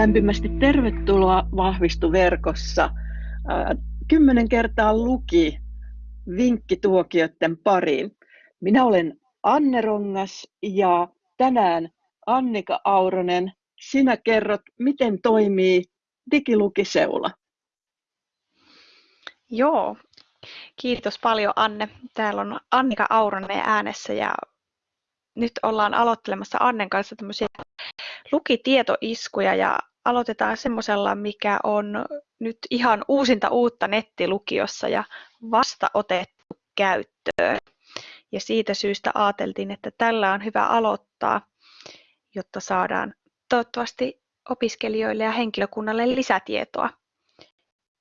Lämpimästi tervetuloa Vahvistu-verkossa. Kymmenen kertaa luki vinkkituokioiden pariin. Minä olen Anne Rongas ja tänään Annika Auronen, sinä kerrot, miten toimii digilukiseula. Joo, kiitos paljon Anne. Täällä on Annika Auronen äänessä ja nyt ollaan aloittelemassa Annen kanssa tämmöisiä lukitietoiskuja ja aloitetaan semmoisella, mikä on nyt ihan uusinta uutta nettilukiossa ja vasta otettu käyttöön. Ja siitä syystä ajateltiin, että tällä on hyvä aloittaa, jotta saadaan toivottavasti opiskelijoille ja henkilökunnalle lisätietoa,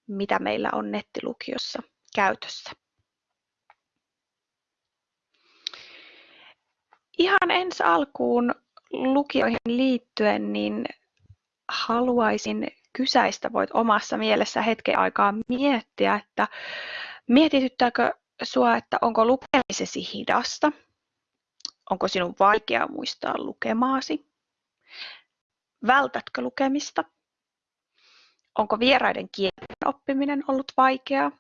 mitä meillä on nettilukiossa käytössä. Ihan ensi alkuun lukioihin liittyen, niin haluaisin kysäistä, voit omassa mielessä hetken aikaa miettiä, että mietityttääkö sinua, että onko lukemisesi hidasta? Onko sinun vaikea muistaa lukemaasi? Vältätkö lukemista? Onko vieraiden kielen oppiminen ollut vaikeaa?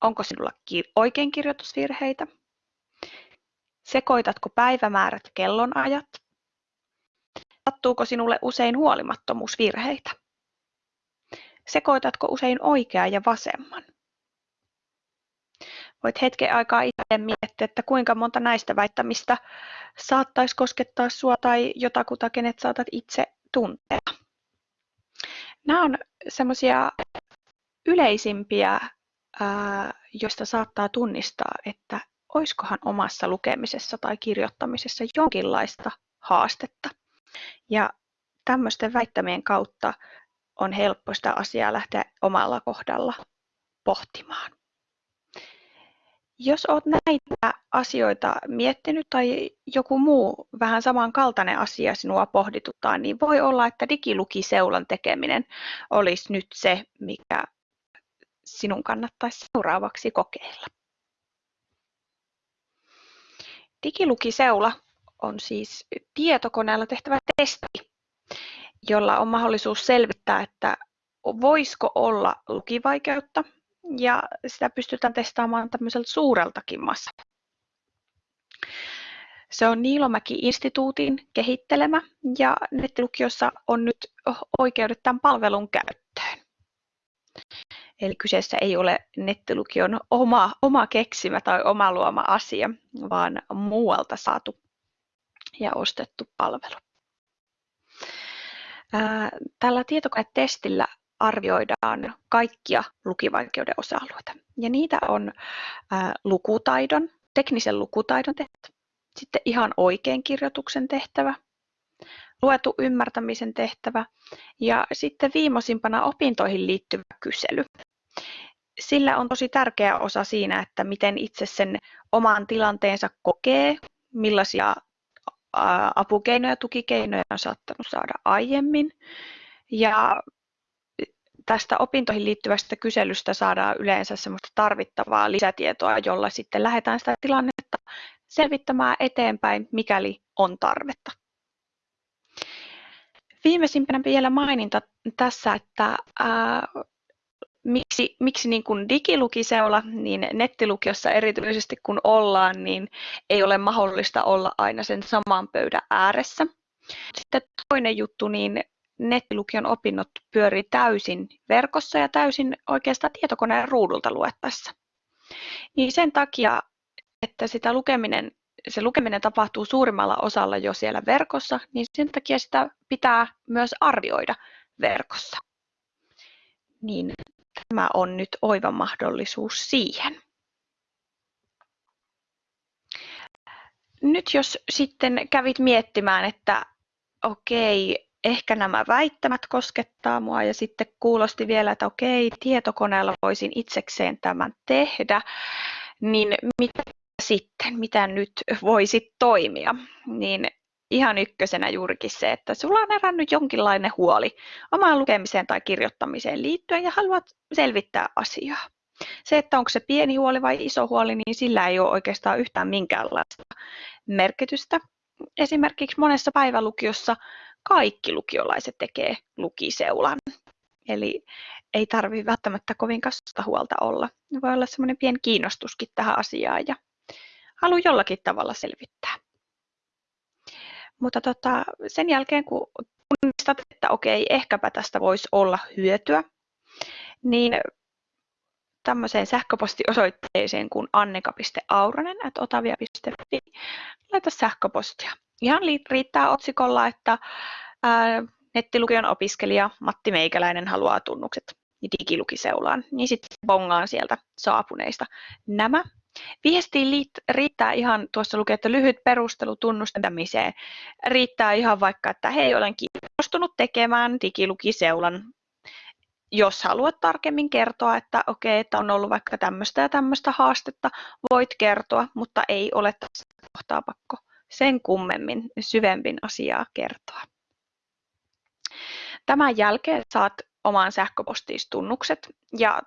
Onko sinulla oikeinkirjoitusvirheitä? Sekoitatko päivämäärät ja kellonajat? Sattuuko sinulle usein huolimattomuusvirheitä? Sekoitatko usein oikean ja vasemman? Voit hetken aikaa itse miettiä, että kuinka monta näistä väittämistä saattaisi koskettaa sinua tai jotakuta, kenet saatat itse tuntea. Nämä on semmoisia yleisimpiä, joista saattaa tunnistaa, että oiskohan omassa lukemisessa tai kirjoittamisessa jonkinlaista haastetta. Ja tämmöisten väittämien kautta on helppo sitä asiaa lähteä omalla kohdalla pohtimaan. Jos olet näitä asioita miettinyt tai joku muu vähän samankaltainen asia sinua pohdituttaa, niin voi olla, että digilukiseulan tekeminen olisi nyt se, mikä sinun kannattaisi seuraavaksi kokeilla. Digilukiseula on siis tietokoneella tehtävä testi, jolla on mahdollisuus selvittää, että voisiko olla lukivaikeutta ja sitä pystytään testaamaan tämmöiseltä suureltakin massalta. Se on Niilomäki-instituutin kehittelemä ja nettilukiossa on nyt oikeudet tämän palvelun käyttöön. Eli kyseessä ei ole nettilukion oma, oma keksimä tai oma luoma asia, vaan muualta saatu ja ostettu palvelu. Tällä tietokonetestillä arvioidaan kaikkia lukivaikeuden osa-alueita. Ja niitä on lukutaidon, teknisen lukutaidon tehtävä, sitten ihan oikein kirjoituksen tehtävä, luetu ymmärtämisen tehtävä ja sitten viimeisimpänä opintoihin liittyvä kysely. Sillä on tosi tärkeä osa siinä, että miten itse sen oman tilanteensa kokee, millaisia apukeinoja ja tukikeinoja on saattanut saada aiemmin. Ja tästä opintoihin liittyvästä kyselystä saadaan yleensä semmoista tarvittavaa lisätietoa, jolla sitten lähdetään sitä tilannetta selvittämään eteenpäin, mikäli on tarvetta. Viimeisimpänä vielä maininta tässä, että miksi, miksi niin kuin digilukiseula, niin nettilukiossa erityisesti kun ollaan, niin ei ole mahdollista olla aina sen saman pöydän ääressä. Sitten toinen juttu, niin nettilukion opinnot pyörii täysin verkossa ja täysin oikeastaan tietokoneen ruudulta luettaessa. Niin sen takia, että sitä lukeminen, se lukeminen tapahtuu suurimmalla osalla jo siellä verkossa, niin sen takia sitä pitää myös arvioida verkossa. Niin tämä on nyt oiva mahdollisuus siihen. Nyt jos sitten kävit miettimään, että okei, ehkä nämä väittämät koskettaa mua ja sitten kuulosti vielä, että okei, tietokoneella voisin itsekseen tämän tehdä, niin mitä sitten, mitä nyt voisi toimia, niin ihan ykkösenä juurikin se, että sulla on herännyt jonkinlainen huoli omaan lukemiseen tai kirjoittamiseen liittyen ja haluat selvittää asiaa. Se, että onko se pieni huoli vai iso huoli, niin sillä ei ole oikeastaan yhtään minkäänlaista merkitystä. Esimerkiksi monessa päivälukiossa kaikki lukiolaiset tekee lukiseulan. Eli ei tarvitse välttämättä kovin kasta huolta olla. Voi olla semmoinen pieni kiinnostuskin tähän asiaan ja halu jollakin tavalla selvittää. Mutta tota, sen jälkeen kun tunnistat, että okei, ehkäpä tästä voisi olla hyötyä, niin tämmöiseen sähköpostiosoitteeseen kuin anneka.auronen.otavia.fi laita sähköpostia. Ihan riittää otsikolla, että ää, nettilukion opiskelija Matti Meikäläinen haluaa tunnukset digilukiseulaan, niin sitten bongaan sieltä saapuneista nämä. Viestiin riittää ihan, tuossa lukee, että lyhyt perustelu tunnustamiseen. Riittää ihan vaikka, että hei, olen kiinnostunut tekemään digilukiseulan jos haluat tarkemmin kertoa, että okei, että on ollut vaikka tämmöistä ja tämmöistä haastetta, voit kertoa, mutta ei ole tässä kohtaa pakko sen kummemmin syvempin asiaa kertoa. Tämän jälkeen saat omaan sähköpostiistunnukset ja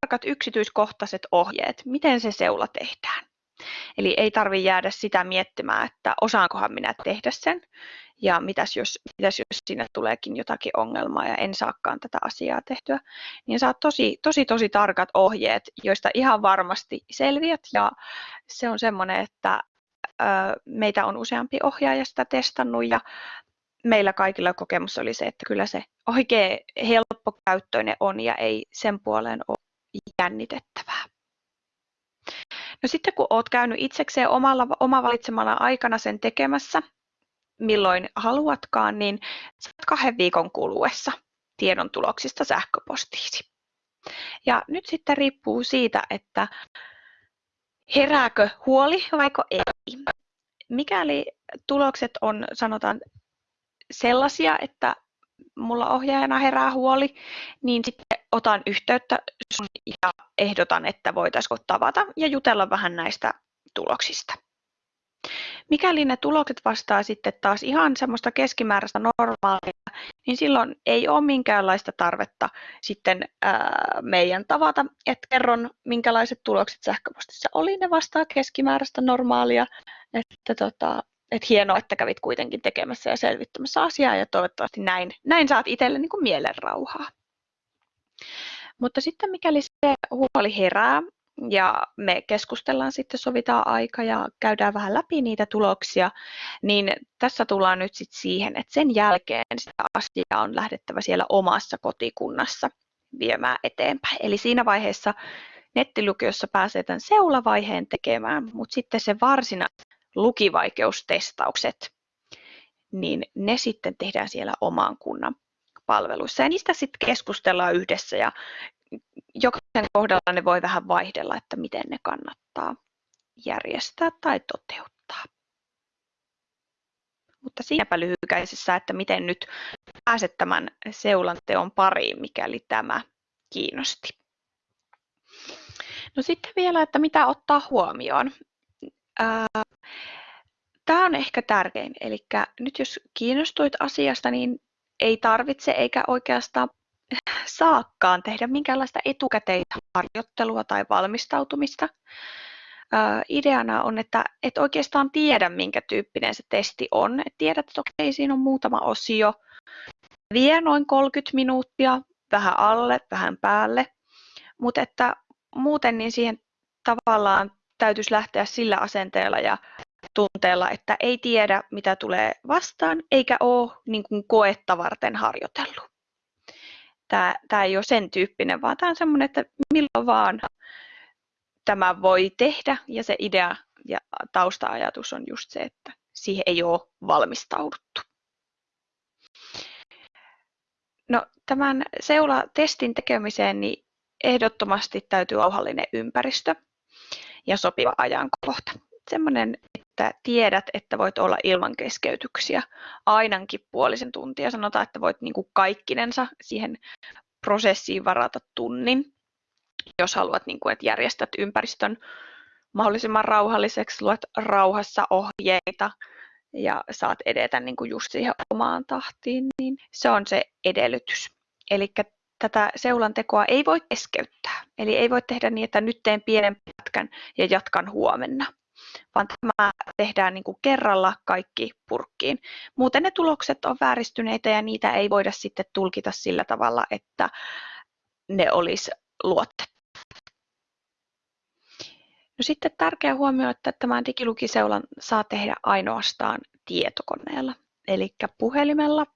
tarkat yksityiskohtaiset ohjeet, miten se seula tehdään. Eli ei tarvitse jäädä sitä miettimään, että osaankohan minä tehdä sen ja mitäs jos, mitäs jos sinne tuleekin jotakin ongelmaa ja en saakaan tätä asiaa tehtyä, niin saat tosi, tosi, tosi tarkat ohjeet, joista ihan varmasti selviät. Ja se on semmoinen, että meitä on useampi ohjaaja sitä testannut ja meillä kaikilla kokemus oli se, että kyllä se oikein helppokäyttöinen on ja ei sen puoleen ole jännitettävää. No sitten kun olet käynyt itsekseen omalla, oma valitsemana aikana sen tekemässä, milloin haluatkaan, niin saat kahden viikon kuluessa tiedon tuloksista sähköpostiisi. Ja nyt sitten riippuu siitä, että herääkö huoli vaiko ei. Mikäli tulokset on sanotaan sellaisia, että mulla ohjaajana herää huoli, niin sitten otan yhteyttä ja ehdotan, että voitaisiinko tavata ja jutella vähän näistä tuloksista. Mikäli ne tulokset vastaa sitten taas ihan semmoista keskimääräistä normaalia, niin silloin ei ole minkäänlaista tarvetta sitten ää, meidän tavata, että kerron minkälaiset tulokset sähköpostissa oli, ne vastaa keskimääräistä normaalia, että tota, et hienoa, että kävit kuitenkin tekemässä ja selvittämässä asiaa ja toivottavasti näin, näin saat itselle niin kuin mielenrauhaa. Mutta sitten mikäli se huoli herää ja me keskustellaan sitten, sovitaan aika ja käydään vähän läpi niitä tuloksia, niin tässä tullaan nyt sitten siihen, että sen jälkeen sitä asiaa on lähdettävä siellä omassa kotikunnassa viemään eteenpäin. Eli siinä vaiheessa nettilukiossa pääsee tämän seulavaiheen tekemään, mutta sitten se varsinainen lukivaikeustestaukset, niin ne sitten tehdään siellä oman kunnan palveluissa. Ja niistä sitten keskustellaan yhdessä ja jokaisen kohdalla ne voi vähän vaihdella, että miten ne kannattaa järjestää tai toteuttaa. Mutta siinäpä lyhykäisessä, että miten nyt pääset tämän seulanteon pariin, mikäli tämä kiinnosti. No sitten vielä, että mitä ottaa huomioon. Tämä on ehkä tärkein. Eli nyt jos kiinnostuit asiasta, niin ei tarvitse eikä oikeastaan saakkaan tehdä minkäänlaista etukäteistä harjoittelua tai valmistautumista. ideana on, että et oikeastaan tiedä, minkä tyyppinen se testi on. Et tiedät, että okei, siinä on muutama osio. Vie noin 30 minuuttia, vähän alle, vähän päälle. Mutta muuten niin siihen tavallaan täytyisi lähteä sillä asenteella ja tunteella, että ei tiedä, mitä tulee vastaan, eikä ole niin kuin koetta varten harjoitellut. Tämä, tämä ei ole sen tyyppinen, vaan tämä on semmoinen, että milloin vaan tämä voi tehdä, ja se idea ja tausta-ajatus on just se, että siihen ei ole valmistauduttu. No, tämän seula-testin tekemiseen niin ehdottomasti täytyy rauhallinen ympäristö ja sopiva ajankohta. Semmoinen, että tiedät, että voit olla ilman keskeytyksiä ainakin puolisen tuntia. Sanotaan, että voit niin kuin kaikkinensa siihen prosessiin varata tunnin, jos haluat, niin kuin, että järjestät ympäristön mahdollisimman rauhalliseksi, luet rauhassa ohjeita ja saat edetä niin kuin just siihen omaan tahtiin, niin se on se edellytys. Eli tätä seulantekoa ei voi keskeyttää. Eli ei voi tehdä niin, että nyt teen pienen pätkän ja jatkan huomenna. Vaan tämä tehdään niin kuin kerralla kaikki purkkiin. Muuten ne tulokset on vääristyneitä ja niitä ei voida sitten tulkita sillä tavalla, että ne olisi luotettu. No sitten tärkeä huomio, että tämän digilukiseulan saa tehdä ainoastaan tietokoneella, eli puhelimella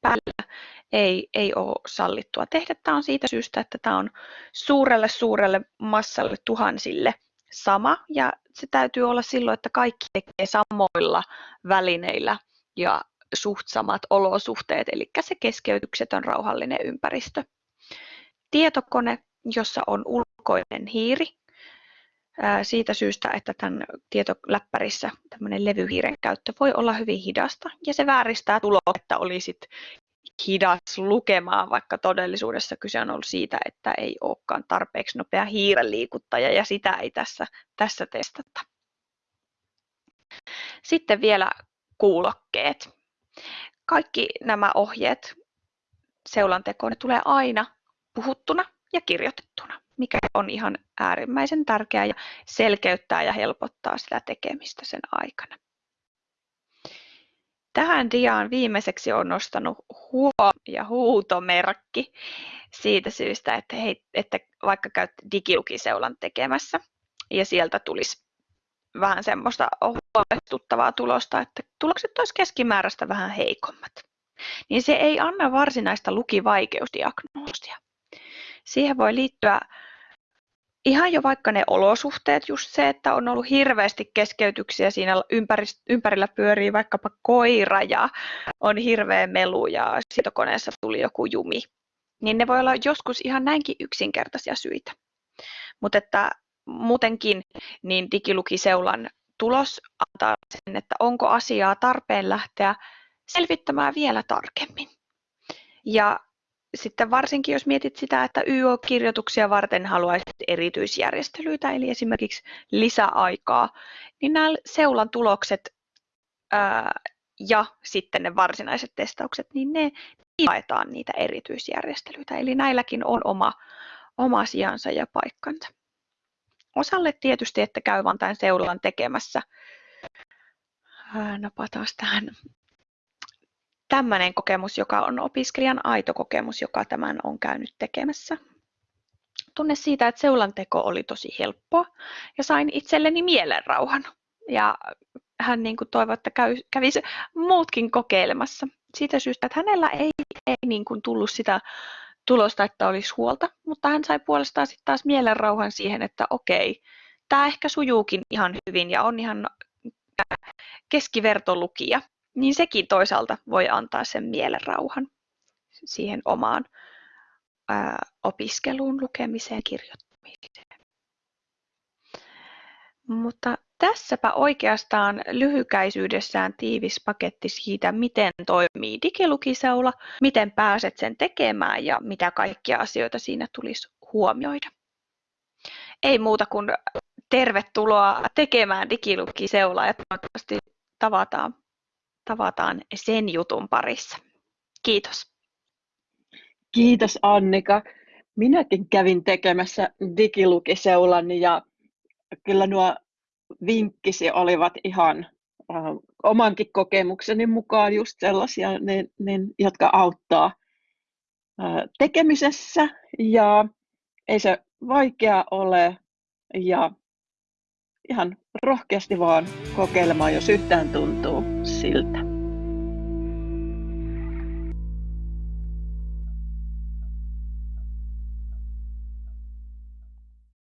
päällä ei, ei ole sallittua tehdä. Tämä on siitä syystä, että tämä on suurelle suurelle massalle tuhansille sama ja se täytyy olla silloin, että kaikki tekee samoilla välineillä ja suht samat olosuhteet, eli se keskeytyksetön rauhallinen ympäristö. Tietokone, jossa on ulkoinen hiiri, siitä syystä, että tämän tietoläppärissä tämmöinen levyhiiren käyttö voi olla hyvin hidasta ja se vääristää tuloketta olisit hidas lukemaan, vaikka todellisuudessa kyse on ollut siitä, että ei olekaan tarpeeksi nopea hiiren liikuttaja ja sitä ei tässä, tässä testata. Sitten vielä kuulokkeet. Kaikki nämä ohjeet seulantekoon ne tulee aina puhuttuna ja kirjoitettuna, mikä on ihan äärimmäisen tärkeää ja selkeyttää ja helpottaa sitä tekemistä sen aikana. Tähän diaan viimeiseksi on nostanut huo- ja huutomerkki siitä syystä, että, hei, että vaikka käyt digilukiseulan tekemässä ja sieltä tulisi vähän semmoista huolestuttavaa tulosta, että tulokset olisi keskimääräistä vähän heikommat, niin se ei anna varsinaista lukivaikeusdiagnoosia. Siihen voi liittyä ihan jo vaikka ne olosuhteet, just se, että on ollut hirveästi keskeytyksiä siinä ympärillä pyörii vaikkapa koira ja on hirveä melu ja sietokoneessa tuli joku jumi, niin ne voi olla joskus ihan näinkin yksinkertaisia syitä. Mutta että muutenkin niin digilukiseulan tulos antaa sen, että onko asiaa tarpeen lähteä selvittämään vielä tarkemmin. Ja sitten varsinkin jos mietit sitä, että YO-kirjoituksia varten haluaisit erityisjärjestelyitä, eli esimerkiksi lisäaikaa, niin nämä seulan tulokset ää, ja sitten ne varsinaiset testaukset, niin ne jaetaan niitä erityisjärjestelyitä. Eli näilläkin on oma, oma sijansa ja paikkansa. Osalle tietysti, että käy vain tämän seulan tekemässä. Napataan tähän tämmöinen kokemus, joka on opiskelijan aito kokemus, joka tämän on käynyt tekemässä. Tunne siitä, että seulanteko oli tosi helppoa ja sain itselleni mielenrauhan. Ja hän niin kuin toivoi, että käy, kävisi muutkin kokeilemassa. Siitä syystä, että hänellä ei, ei niin kuin tullut sitä tulosta, että olisi huolta, mutta hän sai puolestaan sitten taas mielenrauhan siihen, että okei, tämä ehkä sujuukin ihan hyvin ja on ihan keskivertolukija niin sekin toisaalta voi antaa sen mielenrauhan siihen omaan ää, opiskeluun, lukemiseen, kirjoittamiseen. Mutta tässäpä oikeastaan lyhykäisyydessään tiivis paketti siitä, miten toimii digilukiseula, miten pääset sen tekemään ja mitä kaikkia asioita siinä tulisi huomioida. Ei muuta kuin tervetuloa tekemään digilukiseulaa ja toivottavasti tavataan tavataan sen jutun parissa. Kiitos. Kiitos Annika. Minäkin kävin tekemässä digilukiseulan ja kyllä nuo vinkkisi olivat ihan äh, omankin kokemukseni mukaan just sellaisia, ne, ne, jotka auttaa äh, tekemisessä ja ei se vaikea ole ja ihan rohkeasti vaan kokeilemaan, jos yhtään tuntuu 일타.